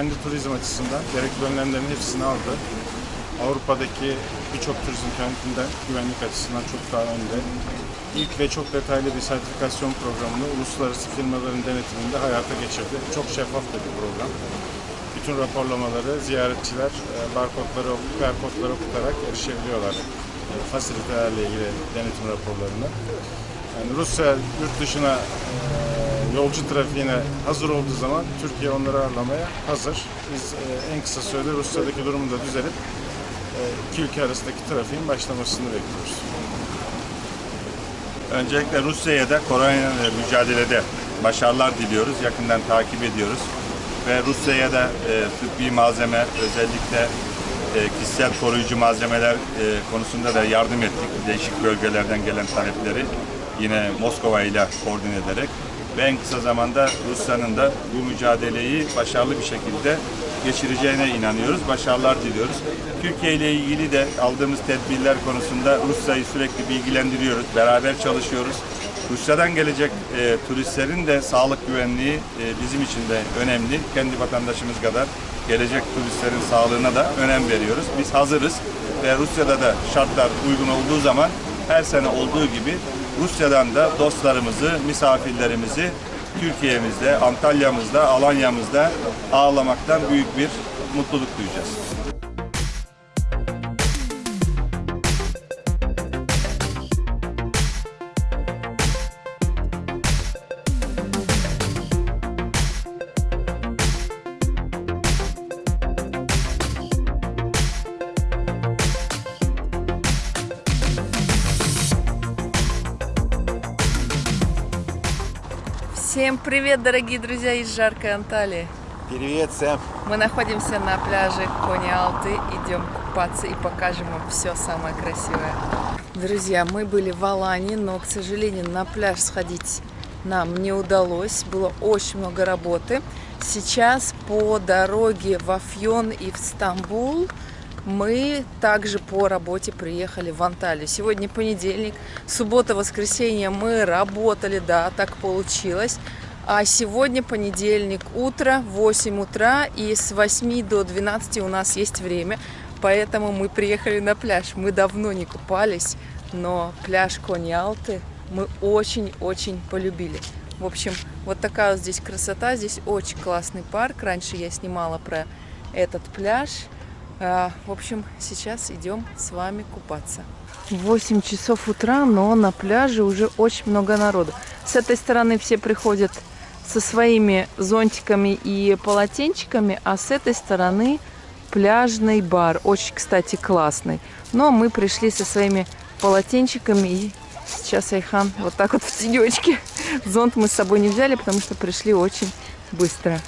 Güvenli turizm açısından gerekli önlemlerin hepsini aldı. Avrupa'daki birçok turizm kentinden güvenlik açısından çok daha önde. İlk ve çok detaylı bir sertifikasyon programını uluslararası firmaların denetiminde hayata geçirdi. Çok şeffaf bir program. Bütün raporlamaları ziyaretçiler e, barkodları, QR kodları okutarak erişebiliyorlar. E, Fasilitelerle ilgili denetim raporlarını. Yani Rusya yurt dışına e, yolcu trafiğine hazır olduğu zaman Türkiye onları ağırlamaya hazır. Biz e, en kısa sürede Rusya'daki durumu da düzelip e, iki ülke arasındaki trafiğin başlamasını bekliyoruz. Öncelikle Rusya'ya da koronayla mücadelede başarılar diliyoruz. Yakından takip ediyoruz. Ve Rusya'ya da e, tıbbi malzeme, özellikle e, kişisel koruyucu malzemeler e, konusunda da yardım ettik. Değişik bölgelerden gelen talepleri yine Moskova ile koordine ederek ve en kısa zamanda Rusya'nın da bu mücadeleyi başarılı bir şekilde geçireceğine inanıyoruz. Başarılar diliyoruz. Türkiye ile ilgili de aldığımız tedbirler konusunda Rusya'yı sürekli bilgilendiriyoruz. Beraber çalışıyoruz. Rusya'dan gelecek e, turistlerin de sağlık güvenliği e, bizim için de önemli. Kendi vatandaşımız kadar gelecek turistlerin sağlığına da önem veriyoruz. Biz hazırız ve Rusya'da da şartlar uygun olduğu zaman her sene olduğu gibi Rusya'dan da dostlarımızı, misafirlerimizi Türkiye'mizde, Antalya'mızda, Alanya'mızda ağlamaktan büyük bir mutluluk duyacağız. Всем привет, дорогие друзья из жаркой Анталии. Привет, Сэм. Мы находимся на пляже Кони-Алты, идем купаться и покажем вам все самое красивое. Друзья, мы были в Алании, но, к сожалению, на пляж сходить нам не удалось. Было очень много работы. Сейчас по дороге в Афьон и в Стамбул мы также по работе приехали в Анталию. Сегодня понедельник, суббота, воскресенье мы работали, да, так получилось. А сегодня понедельник, утро, 8 утра, и с 8 до 12 у нас есть время, поэтому мы приехали на пляж. Мы давно не купались, но пляж Кони-Алты мы очень-очень полюбили. В общем, вот такая вот здесь красота, здесь очень классный парк. Раньше я снимала про этот пляж. А, В общем, сейчас идем с вами купаться. 8 часов утра, но на пляже уже очень много народу. С этой стороны все приходят со своими зонтиками и полотенчиками, а с этой стороны пляжный бар. Очень, кстати, классный. Но мы пришли со своими полотенчиками и сейчас Айхан вот так вот в тенечке. Зонт мы с собой не взяли, потому что пришли очень быстро.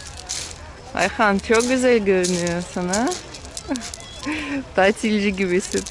Ayhan çok güzel görünüyorsun ha. Tatilci gibisin.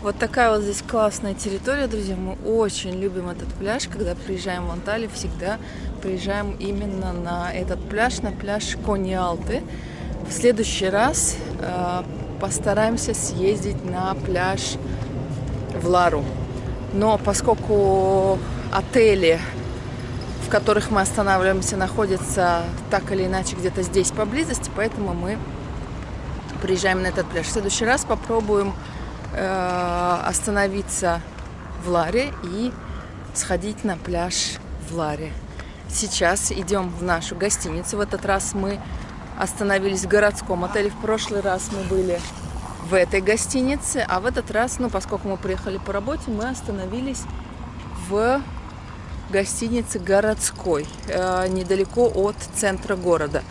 Вот такая вот здесь классная территория, друзья. Мы очень любим этот пляж. Когда приезжаем в Анталию, всегда приезжаем именно на этот пляж, на пляж Кониалты. В следующий раз э, постараемся съездить на пляж в Лару. Но поскольку отели, в которых мы останавливаемся, находятся так или иначе где-то здесь поблизости, поэтому мы приезжаем на этот пляж. В следующий раз попробуем э, остановиться в Ларе и сходить на пляж в Ларе. Сейчас идем в нашу гостиницу. В этот раз мы остановились в городском отеле. В прошлый раз мы были в этой гостинице, а в этот раз, ну, поскольку мы приехали по работе, мы остановились в гостинице городской, э, недалеко от центра города.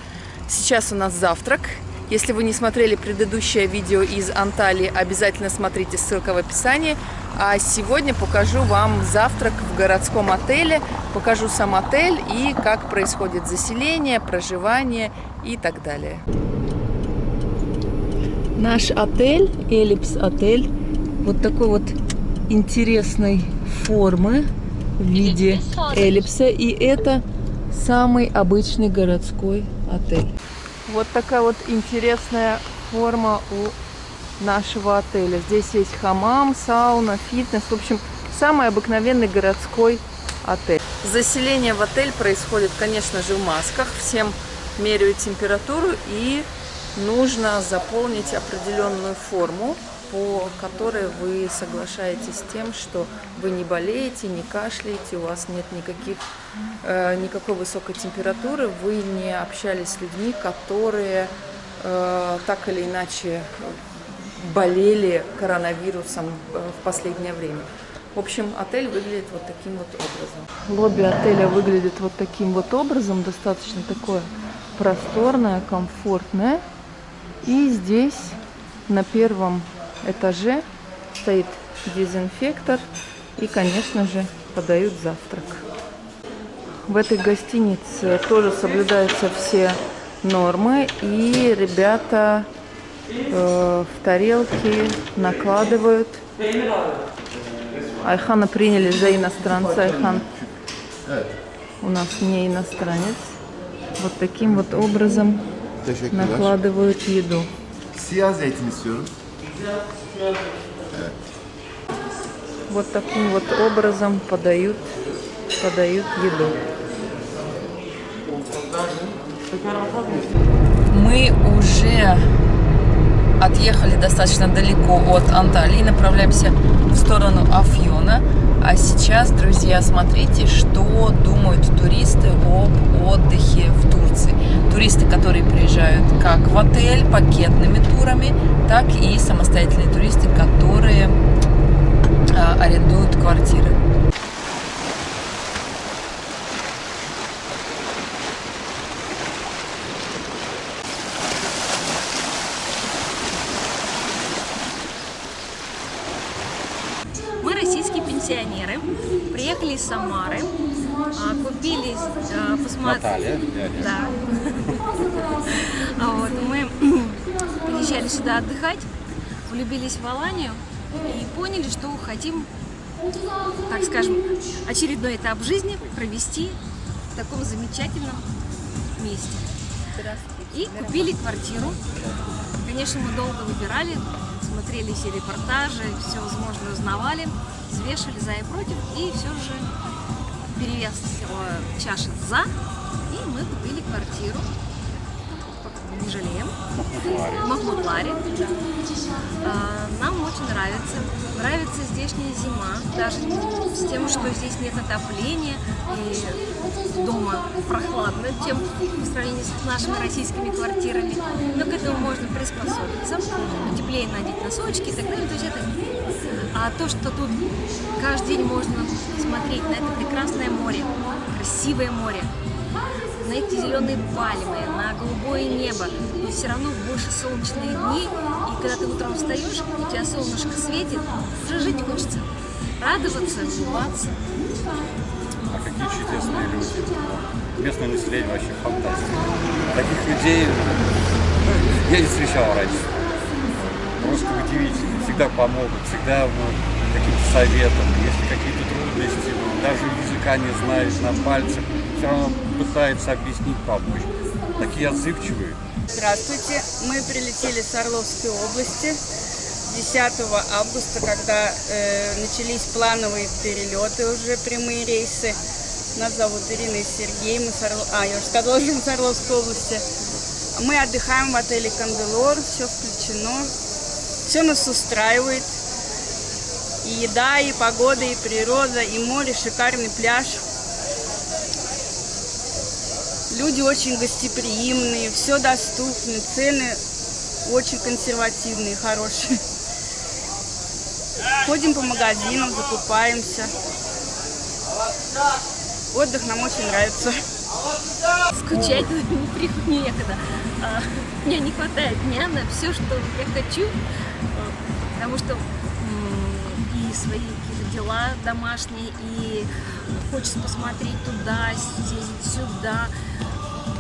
Сейчас у нас завтрак. Если вы не смотрели предыдущее видео из Анталии, обязательно смотрите, ссылка в описании. А сегодня покажу вам завтрак в городском отеле, покажу сам отель и как происходит заселение, проживание и так далее. Наш отель, Эллипс отель, вот такой вот интересной формы в виде эллипса. И это самый обычный городской отель. Вот такая вот интересная форма у нашего отеля. Здесь есть хамам, сауна, фитнес. В общем, самый обыкновенный городской отель. Заселение в отель происходит, конечно же, в масках. Всем меряют температуру и нужно заполнить определенную форму, по которой вы соглашаетесь с тем, что вы не болеете, не кашляете, у вас нет никаких, никакой высокой температуры, вы не общались с людьми, которые э, так или иначе болели коронавирусом э, в последнее время. В общем, отель выглядит вот таким вот образом. Лобби отеля выглядит вот таким вот образом, достаточно такое просторное, комфортное. И здесь на первом этаже стоит дезинфектор и, конечно же, подают завтрак. В этой гостинице тоже соблюдаются все нормы, и ребята э, в тарелки накладывают. Айхана приняли за иностранца. Айхан у нас не иностранец. Вот таким вот образом накладывают еду. Siyah zeytin istiyorum. Вот таким вот образом подают, подают еду. Мы уже отъехали достаточно далеко от Анталии, направляемся в сторону Афьона. А сейчас, друзья, смотрите, что думают туристы об отдыхе в Турции. Туристы, которые приезжают как в отель пакетными турами, так и самостоятельные туристы, которые а, арендуют квартиры. Мы российские пенсионеры, приехали из Самары, а, купили, а, посмотрели... Да. А Вот, мы приезжали сюда отдыхать, влюбились в Аланию и поняли, что хотим, так скажем, очередной этап жизни провести в таком замечательном месте. И купили квартиру. Конечно, мы долго выбирали, смотрели все репортажи, все возможное узнавали, взвешивали за и против, и все же перевес чаши за, и мы купили квартиру. Не жалеем. В Махмутларе. А, Нам очень нравится. Нравится здешняя зима, даже с тем, что здесь нет отопления и дома прохладно, чем по сравнению с нашими российскими квартирами. Но к этому можно приспособиться, теплее надеть носочки и так далее. То есть это... А то, что тут каждый день можно смотреть на это прекрасное море, красивое море, на эти зеленые пальмы, на голубое небо, но все равно больше солнечные дни, и когда ты утром встаешь, у тебя солнышко светит, уже жить хочется, радоваться, улыбаться. А какие чудесные люди. Местное население вообще фантастика. Таких людей я не встречал раньше. Просто удивительно. Всегда помогут, всегда ну, каким-то советом. Если какие-то трудности, ну, даже языка не знаешь на пальцах, все равно пытается объяснить, помочь. Такие отзывчивые. Здравствуйте. Мы прилетели с Орловской области 10 августа, когда э, начались плановые перелеты, уже прямые рейсы. Нас зовут Ирина и Сергей. Мы с Орло... А, я уже сказала, что мы с Орловской области. Мы отдыхаем в отеле Канделор, все включено. Все нас устраивает. И еда, и погода, и природа, и море, шикарный пляж. Люди очень гостеприимные, все доступно, цены очень консервативные, хорошие. Ходим по магазинам, закупаемся. Отдых нам очень нравится. Скучать некогда. А, Мне не хватает дня на все, что я хочу, потому что и свои какие-то дела домашние, и хочется посмотреть туда, съездить сюда.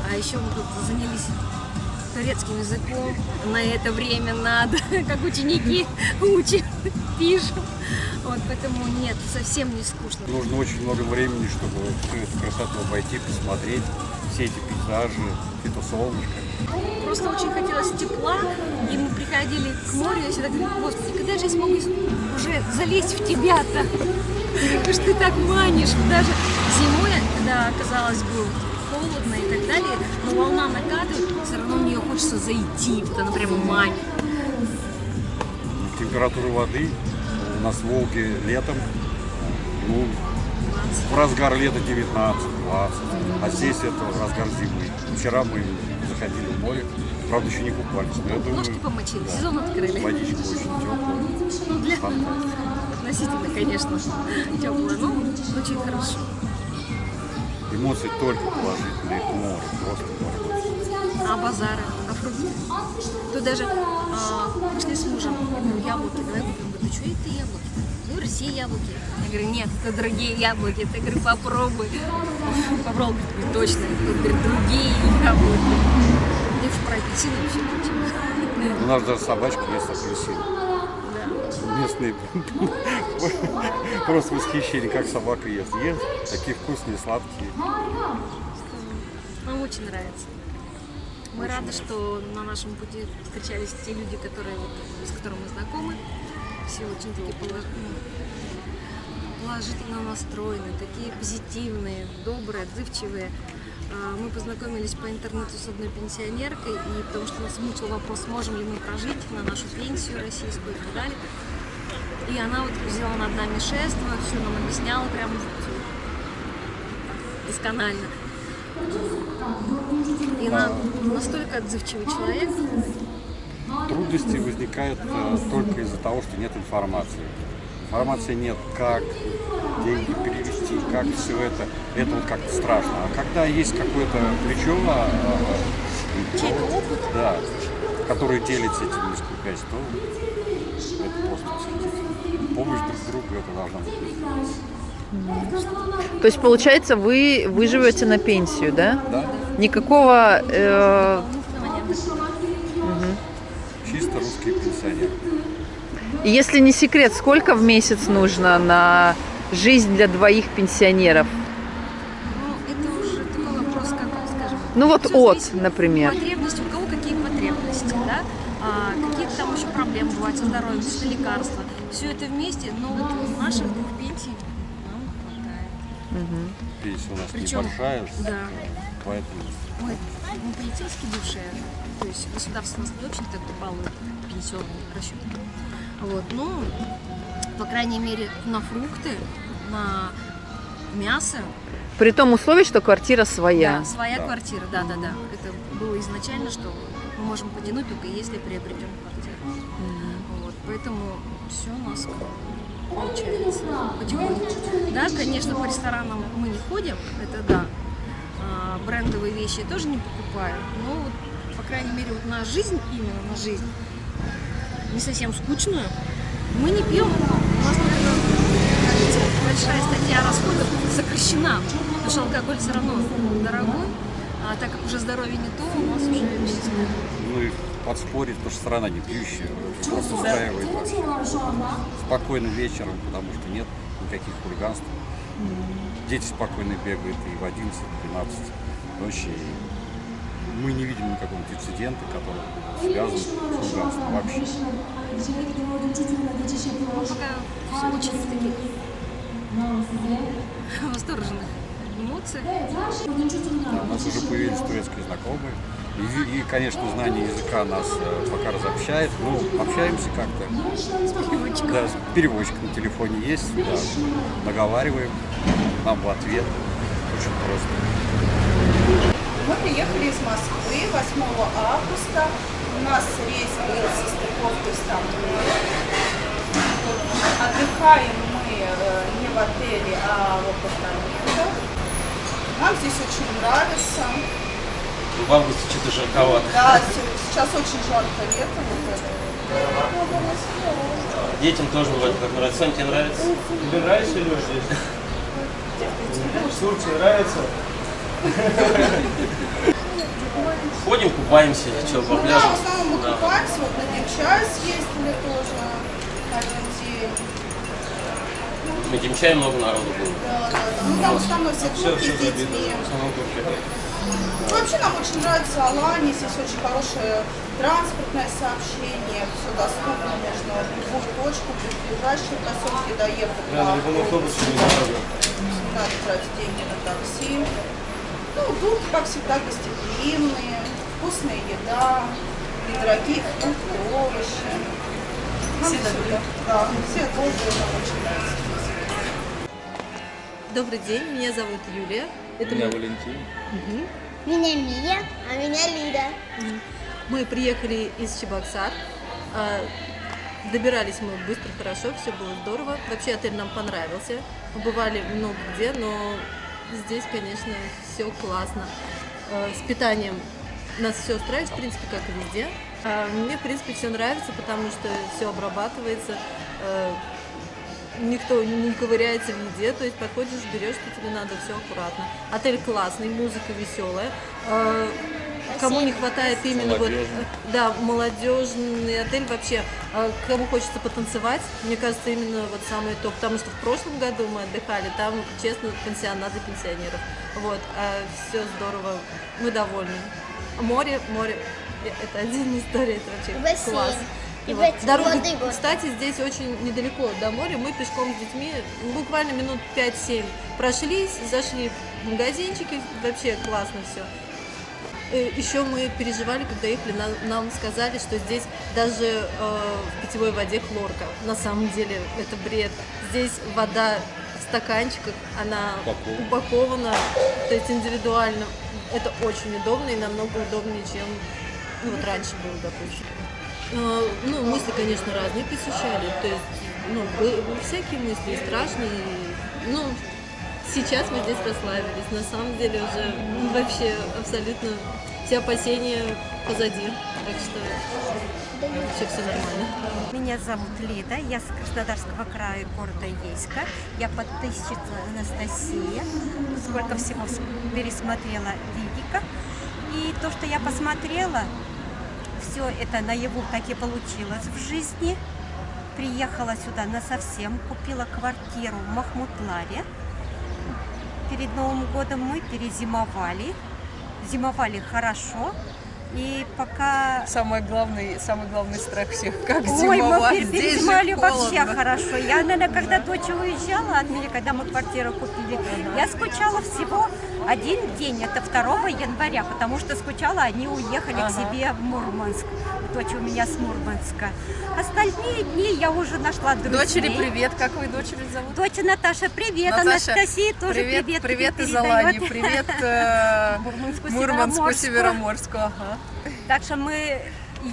А еще мы тут занялись турецким языком. На это время надо, как ученики учат, пишут. Вот, поэтому нет, совсем не скучно. Нужно очень много времени, чтобы всю эту красоту обойти, посмотреть, все эти пейзажи, это солнышко. Просто очень хотелось тепла, и мы приходили к морю, я всегда говорю, господи, когда же я смогу уже залезть в тебя-то? Что ты так манишь. Даже зимой, когда, казалось бы, холодно и так далее, но волна накатывает, все равно в нее хочется зайти, вот она прямо манит. Температура воды у нас в Волге летом, ну, в разгар лета 19-20, а здесь это разгар зимы. Вчера мы заходили в море, правда еще не купались, но я думаю, Ножки помочили, да, сезон открыли. водичка очень теплая. Ну, для Фантастика. относительно, конечно, теплая, но очень хорошо. Эмоции только положительные к морю, просто море. А базары, а фрукты? Тут даже а, мы шли с мужем, говорю, яблоки, давай купим. Говорит, ты что это яблоки? Ну, в России яблоки. Я говорю, нет, это другие яблоки. Я говорю, попробуй. Попробуй, точно. Тут, говорит, другие яблоки. И в про апельсины вообще. У нас даже собачка ест апельсин. Местные просто восхищение, как собака ест. Ест, такие вкусные, сладкие. Нам очень нравится. Мы рады, что на нашем пути встречались те люди, которые, с которыми мы знакомы. Все очень такие ну, положительно настроены, такие позитивные, добрые, отзывчивые. А, Мы познакомились по интернету с одной пенсионеркой, и потому что нас мучил вопрос, сможем ли мы прожить на нашу пенсию российскую и так далее. И она вот взяла над нами шество, все нам объясняла прям досконально. И она настолько отзывчивый человек. Трудности возникают э, только из-за того, что нет информации. Информации нет, как деньги перевести, как все это. Это вот как-то страшно. А когда есть какое-то плечо, а, а, да, который делится этим несколько то это просто помощь друг другу, это должна быть. То есть, получается, вы, вы живете на пенсию, да? Да? Никакого... э, пенсионер. если не секрет, сколько в месяц нужно на жизнь для двоих пенсионеров? Ну, это уже такой вопрос, как вам скажем. Ну вот от, например. Потребности, у кого какие потребности, да? А, какие там еще проблемы бывают со здоровьем, с лекарства. Все это вместе, но вот наших двух пенсий нам хватает. Пенсия у нас Причем, небольшая, да. поэтому Мы, мы полицейские бывшие, то есть государство нас не очень так балует пенсионным расчетом. Вот, ну, по крайней мере, на фрукты, на мясо, При том условии, что квартира своя. Да, своя квартира, да, да, да. Это было изначально, что мы можем потянуть только если приобретем квартиру. Вот, поэтому все у нас получается потихонечку. Да, конечно, по ресторанам мы не ходим, это да. А, брендовые вещи я тоже не покупаю, но вот, по крайней мере, вот на жизнь, именно на жизнь, не совсем скучную, мы не пьем. У нас, наверное, большая статья расходов сокращена, потому что алкоголь все равно дорогой, а так как уже здоровье не то, у нас уже. Ну и подспорить, потому что страна не пьющая, просто устраивает. Спокойным вечером, потому что нет никаких хулиганств. Дети спокойно бегают и в 11-12 ночи. И мы не видим никакого инцидента, который связан с хулиганством вообще. Пока все очень в таких восторженных эмоциях. Да, у нас уже появились турецкие знакомые. И, и, конечно, знание языка нас э, пока разобщает. Ну, общаемся как-то. Да, переводчик на телефоне есть, да, наговариваем, нам в ответ. Очень просто. Мы приехали из Москвы 8 августа. У нас рейс был со стыковкой в Стамбул. Отдыхаем мы э, не в отеле, а в апартаментах. Нам здесь очень нравится. В августе что-то жарковато. Да, се- сейчас очень жарко лето. Вот это. Детям тоже вроде как нравится. Сонь, тебе нравится? Тебе нравится, Леш, здесь? Турция нравится? Ходим, купаемся, что, по Ну да, пляжу. в основном мы Да. купаемся, вот на Демчай съездили тоже один день. На Демчае много народу было. Да, да, да. Ну там в основном все турки с детьми. Ну, Вообще нам очень нравится Алания, здесь очень хорошее транспортное сообщение, все доступно, можно в любую точку, в ближайшие поселки доехать. Да, на любом автобусе. Не надо тратить деньги на такси. Ну, турки, как всегда, гостеприимные, вкусная еда, недорогие фрукты, овощи. Нам Все всё добрые. Да, все добрые, нам очень нравится. Добрый день, меня зовут Юлия. Это мы- Валентин. Меня Мия, а меня Лида. мы приехали из Чебоксар. А, Добирались мы быстро, хорошо, все было здорово. Вообще отель нам понравился. Мы бывали много где, но здесь, конечно, все классно. А, С питанием нас все устраивает, в принципе, как и везде. А Мне, в принципе, все нравится, потому что все обрабатывается. а, Никто не ковыряется в еде, то есть подходишь, берешь, что тебе надо, все аккуратно. Отель классный, музыка веселая. Кому не хватает именно вот, да, молодежный отель вообще, а, кому хочется потанцевать, мне кажется, именно вот самое то, потому что в прошлом году мы отдыхали, там, честно, пансионат для пенсионеров, вот, а все здорово, мы довольны. Море, море, э, это отдельная история, это вообще бассейн. класс. И вот. Дорога, Воды кстати, здесь очень недалеко до моря, мы пешком с детьми буквально минут 5-7 прошлись, зашли в магазинчики, вообще классно все. Еще мы переживали, когда ехали, нам, сказали, что здесь даже э, в питьевой воде хлорка. На самом деле это бред. Здесь вода в стаканчиках, она упакована, то есть индивидуально. Это очень удобно и намного удобнее, чем ну, вот раньше было, допустим. Э, Ну, мысли, конечно, разные посещали. То есть, ну, всякие мысли, и страшные. и, Ну, сейчас мы здесь расслабились. На самом деле уже вообще абсолютно все опасения позади. Так что вообще все нормально. Меня зовут Лида, я с Краснодарского края, города Ейска. Я подписчица Анастасия. Сколько всего пересмотрела видика. И то, что я посмотрела, все это наяву так и получилось в жизни. Приехала сюда на совсем, купила квартиру в Махмутларе. Перед Новым годом мы перезимовали. Зимовали хорошо. И пока Самый главный, самый главный страх всех, как Ой, мы зимовать. пер- Здесь же перезимовали вообще хорошо. Я, наверное, когда дочь уезжала от меня, когда мы квартиру купили, я скучала всего один день, это 2 января, потому что скучала, они уехали к себе в Мурманск. Дочь у меня с Мурманска. Остальные дни я уже нашла друзей. Дочери привет, как вы дочери зовут? Дочь Наташа, привет. Наташа, Анастасия тоже привет, привет. привет из. Алании, привет э, Мурманску, Мурманску, Североморску. Североморску. Ага. Так что мы,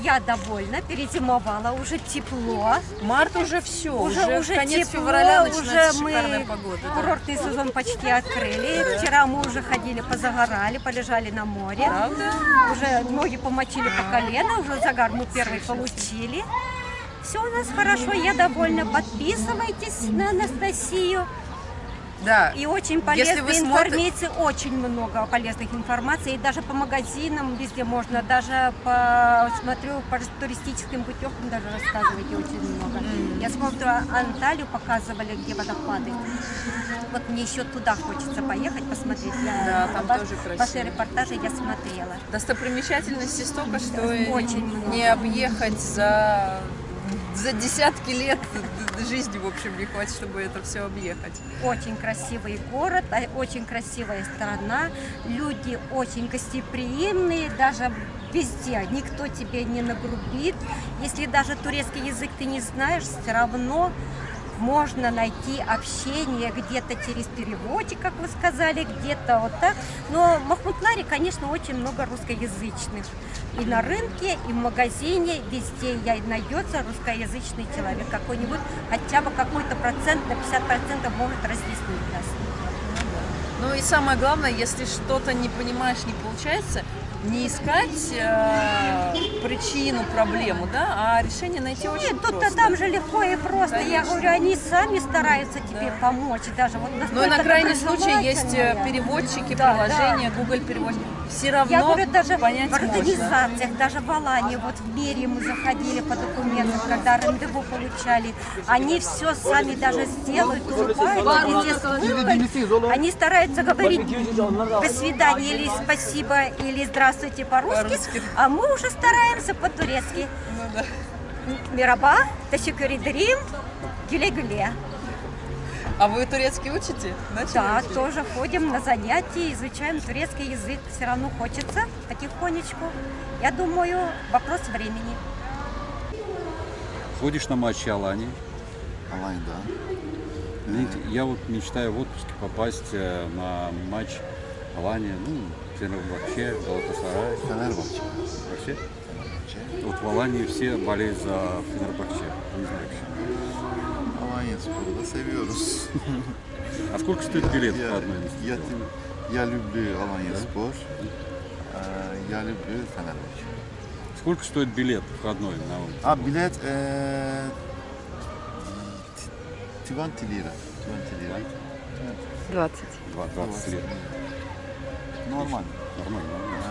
я довольна, перезимовала, уже тепло. Март уже все, уже, Уже, уже конец тепло, февраля уже мы погода. да. курортный сезон почти открыли. Вчера мы уже ходили, позагорали, полежали на море. Правда? Уже ноги помочили по колено, уже загар мы первый получили. Все у нас хорошо, я довольна. Подписывайтесь на Анастасию. Да. И очень Если полезной вы смотри- информации, очень много полезных информации. И даже по магазинам везде можно, даже по, смотрю, по туристическим путевкам даже рассказываете очень много. Я смотрю, Анталию показывали, где водопады. Вот мне еще туда хочется поехать, посмотреть. Я, Да, там ва- тоже красиво. Ваши репортажи я смотрела. Достопримечательностей столько, что Очень не объехать за, за десятки лет жизни, в общем, не хватит, чтобы это все объехать. Очень красивый город, а очень красивая страна. Люди очень гостеприимные, даже везде. Никто тебе не нагрубит. Если даже турецкий язык ты не знаешь, все равно можно найти общение где-то через переводчик, как вы сказали, где-то вот так. Но в Махмутларе, конечно, очень много русскоязычных. И на рынке, и в магазине, везде я найдется русскоязычный человек какой-нибудь, хотя бы какой-то процент, на 50% может разъяснить нас. Ну и самое главное, если что-то не понимаешь, не получается, не искать э, причину, проблему, да, а решение найти очень Нет, тут-то там же легко и просто. Я Конечно. говорю, они сами стараются тебе помочь. Даже вот Ну и настолько на крайний случай есть э, переводчики, Да, приложения, Google переводчик. Все равно Я говорю, даже понять в можно. организациях, даже в Алании, вот в мэрии мы заходили по документам, когда рандеву получали, они все сами даже сделают, улыбкой. Они стараются говорить «до свидания» или «спасибо» или «здравствуйте» по-русски, а мы уже стараемся по-турецки. Мираба, ташикюридрим, гюле-гюле. А вы турецкий учите? Начали Да, учить? тоже ходим на занятия, изучаем турецкий язык. Все равно хочется потихонечку. Я думаю, вопрос времени. Ходишь на матчи Алании? Алань, да. Знаете, Я вот мечтаю в отпуске попасть э, на матч Алания, ну, Фенербахче, Галатасарай. Фенербахче. Вообще? Вот в Алании все болеют за Фенербахче. Не знаю почему. Sporu da seviyoruz. А сколько стоит билет я, входной? я, я люблю Alanya спор. Э, Я люблю Фенербахче. Сколько стоит билет входной на А билет э, 20 lira. 20 lira. 20. 20 лет? Normal. Нормально, нормально.